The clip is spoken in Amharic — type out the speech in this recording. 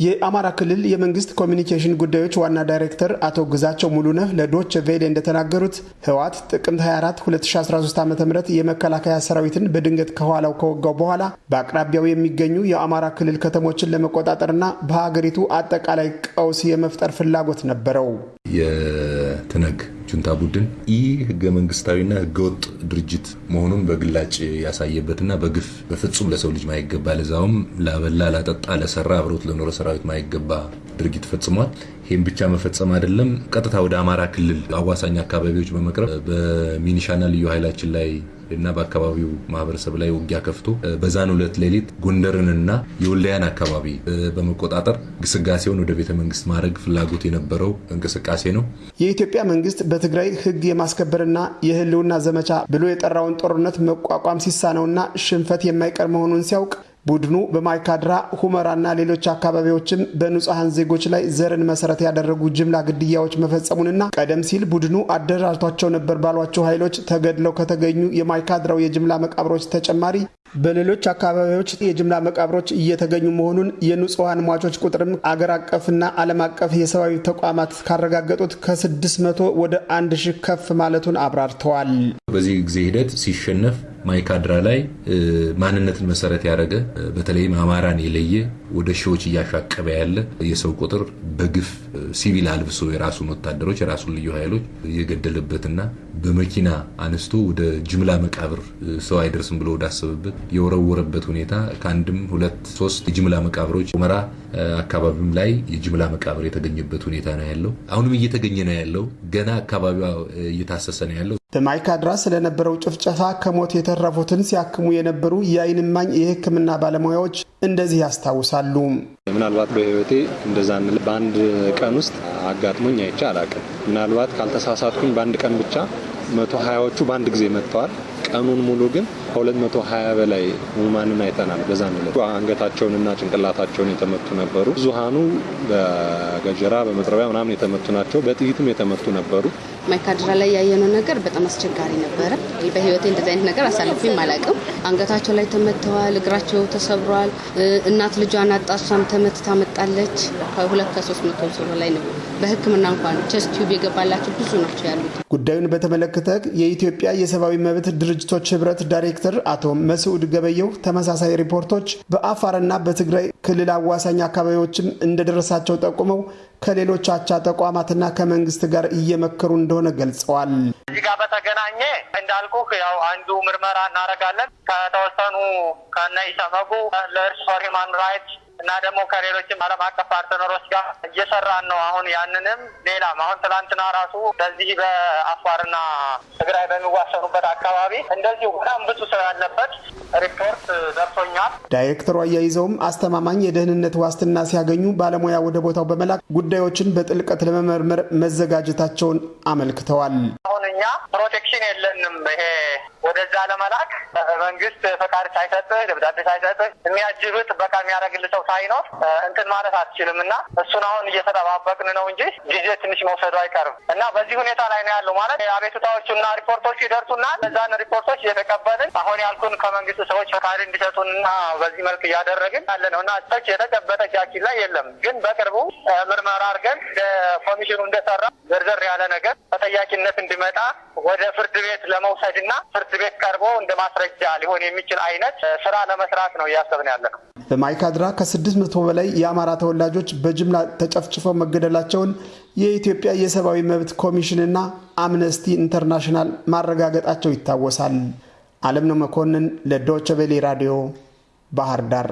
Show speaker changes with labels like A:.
A: የአማራ ክልል የመንግስት ኮሚኒኬሽን ጉዳዮች ዋና ዳይሬክተር አቶ ግዛቸው ሙሉነህ ለዶቼ ቬለ እንደተናገሩት ህወሓት ጥቅምት 24 2013 ዓ ም የመከላከያ ሰራዊትን በድንገት ከኋላው ከወጋው በኋላ በአቅራቢያው የሚገኙ የአማራ ክልል ከተሞችን ለመቆጣጠርና በሀገሪቱ አጠቃላይ ቀውስ የመፍጠር ፍላጎት ነበረው።
B: የትህነግ ጁንታ ቡድን ኢህገ መንግስታዊና ህገወጥ ድርጅት መሆኑን በግላጭ ያሳየበትና በግፍ በፍጹም ለሰው ልጅ ማይገባ ለዛውም ላበላ ላጠጣ ለሰራ አብሮት ለኖረ ሰራዊት ማይገባ ድርጊት ፈጽሟል። ይህም ብቻ መፈጸም አይደለም፣ ቀጥታ ወደ አማራ ክልል አዋሳኝ አካባቢዎች በመቅረብ በሚኒሻና ልዩ ኃይላችን ላይ እና በአካባቢው ማህበረሰብ ላይ ውጊያ ከፍቶ በዛን ሁለት ሌሊት ጎንደርንና የወልዳያን አካባቢ በመቆጣጠር ግስጋሴውን ወደ ቤተ መንግስት ማድረግ ፍላጎት የነበረው እንቅስቃሴ ነው።
A: የኢትዮጵያ መንግስት በትግራይ ህግ የማስከበርና የህልውና ዘመቻ ብሎ የጠራውን ጦርነት መቋቋም ሲሳነውና ሽንፈት የማይቀር መሆኑን ሲያውቅ ቡድኑ በማይካድራ ሁመራና ሌሎች አካባቢዎችም በንጹሐን ዜጎች ላይ ዘርን መሰረት ያደረጉ ጅምላ ግድያዎች መፈጸሙንና ቀደም ሲል ቡድኑ አደራጅቷቸው ነበር ባሏቸው ኃይሎች ተገድለው ከተገኙ የማይካድራው የጅምላ መቃብሮች ተጨማሪ በሌሎች አካባቢዎች የጅምላ መቃብሮች እየተገኙ መሆኑን የንጹሐን ሟቾች ቁጥርም አገር አቀፍና ዓለም አቀፍ የሰብአዊ ተቋማት ካረጋገጡት ከ600 ወደ 1 ሺህ ከፍ ማለቱን አብራርተዋል።
B: በዚህ ጊዜ ሂደት ሲሸነፍ ማይካድራ ላይ ማንነትን መሰረት ያደረገ በተለይም አማራን የለየ ወደ ሺዎች እያሻቀበ ያለ የሰው ቁጥር በግፍ ሲቪል አልብሶ የራሱን ወታደሮች የራሱን ልዩ ኃይሎች የገደለበትና በመኪና አነስቶ ወደ ጅምላ መቃብር ሰው አይደርስም ብሎ ወዳሰበበት የወረወረበት ሁኔታ ከአንድም ሁለት ሶስት የጅምላ መቃብሮች ሁመራ አካባቢም ላይ የጅምላ መቃብር የተገኘበት ሁኔታ ነው ያለው። አሁንም እየተገኘ ነው ያለው። ገና አካባቢዋ እየታሰሰ ነው ያለው።
A: በማይካድራ ስለነበረው ጭፍጨፋ ከሞት የተረፉትን ሲያክሙ የነበሩ የዓይን እማኝ የሕክምና ባለሙያዎች እንደዚህ ያስታውሳሉ።
C: ምናልባት በሕይወቴ እንደዛ በአንድ ቀን ውስጥ አጋጥሞኝ አይቼ አላቅም። ምናልባት ካልተሳሳትኩኝ በአንድ ቀን ብቻ መቶ ሀያዎቹ በአንድ ጊዜ መጥተዋል። ቀኑን ሙሉ ግን ከሁለት መቶ ሀያ በላይ ህሙማንን አይተናል። በዛን ዕለት አንገታቸውንና ጭንቅላታቸውን የተመቱ ነበሩ። ብዙሃኑ በገጀራ በመጥረቢያ ምናምን የተመቱ ናቸው። በጥይትም የተመቱ ነበሩ።
D: ማይካድራ ላይ ያየነው ነገር በጣም አስቸጋሪ ነበረ። በህይወቴ እንደዚህ አይነት ነገር አሳልፌም አላውቅም። አንገታቸው ላይ ተመተዋል፣ እግራቸው ተሰብሯል። እናት ልጇን አጣ፣ እሷም ተመትታ መጣለች። ከሁለት ከሶስት መቶ ሰው በላይ ነው። በህክምና እንኳን chest tube የገባላቸው ብዙ ናቸው ያሉት።
A: ጉዳዩን በተመለከተ የኢትዮጵያ የሰብአዊ መብት ድርጅቶች ህብረት ዳይሬክተር አቶ መስዑድ ገበየው ተመሳሳይ ሪፖርቶች በአፋርና በትግራይ ክልል አዋሳኝ አካባቢዎችም እንደደረሳቸው ጠቁመው ከሌሎች አቻ ተቋማትና ከመንግስት ጋር እየመከሩ እንደሆነ ገልጸዋል።
E: ከዚህ ጋር በተገናኘ እንዳልኩ ያው አንዱ ምርመራ እናደርጋለን ከተወሰኑ ከነ ኢሰመጉ Lawyers for Human Rights እና ደግሞ ከሌሎችም ዓለም አቀፍ partner ኦች ጋር እየሰራን ነው። አሁን ያንንም ሌላም አሁን ትላንትና ራሱ በዚህ በአፋርና ትግራይ በሚዋሰኑበት አካባቢ እንደዚሁ በጣም ብዙ ሰው ያለበት ሪፖርት ደርሶኛል።
A: ዳይሬክተሩ አያይዘውም አስተማማኝ የደህንነት ዋስትና ሲያገኙ ባለሙያ ወደ ቦታው በመላክ ጉዳዮችን በጥልቀት ለመመርመር መዘጋጀታቸውን አመልክተዋል።
E: እኛ protection የለንም። ይሄ ወደዛ ለመላክ መንግስት ፈቃድ ሳይሰጥህ ደብዳቤ ሳይሰጥህ የሚያጅብ ጥበቃ የሚያደርግልህ ሰው ሳይኖር እንትን ማለት አትችልም እና እሱን አሁን እየተጠባበቅን ነው እንጂ ጊዜ ትንሽ መውሰዱ አይቀርም እና በዚህ ሁኔታ ላይ ነው ያለው። ማለት አቤቱታዎቹና ሪፖርቶቹ ይደርሱናል። እነዛን ሪፖርቶች እየተቀበልን አሁን ያልኩን ከመንግስት ሰዎች ፈቃድ እንዲሰጡንና በዚህ መልክ እያደረግን ያለ ነው እና such የተጨበጠ እጃችን ላይ የለም። ግን በቅርቡ ምርመራ አድርገን ኮሚሽኑ እንደሰራ ዘርዘር ያለ ነገር ተጠያቂነት እንዲመጣ ወደ ፍርድ ቤት ለመውሰድና ፍርድ ቤት ቀርቦ እንደ ማስረጃ ሊሆን የሚችል አይነት ስራ ለመስራት ነው እያሰብን ያለ ነው።
A: በማይካድራ ከስድስት መቶ በላይ የአማራ ተወላጆች በጅምላ ተጨፍጭፈው መገደላቸውን የኢትዮጵያ የሰብአዊ መብት ኮሚሽንና አምነስቲ ኢንተርናሽናል ማረጋገጣቸው ይታወሳል። አለምነው መኮንን ለዶቸ ቬሌ ራዲዮ ባህር ዳር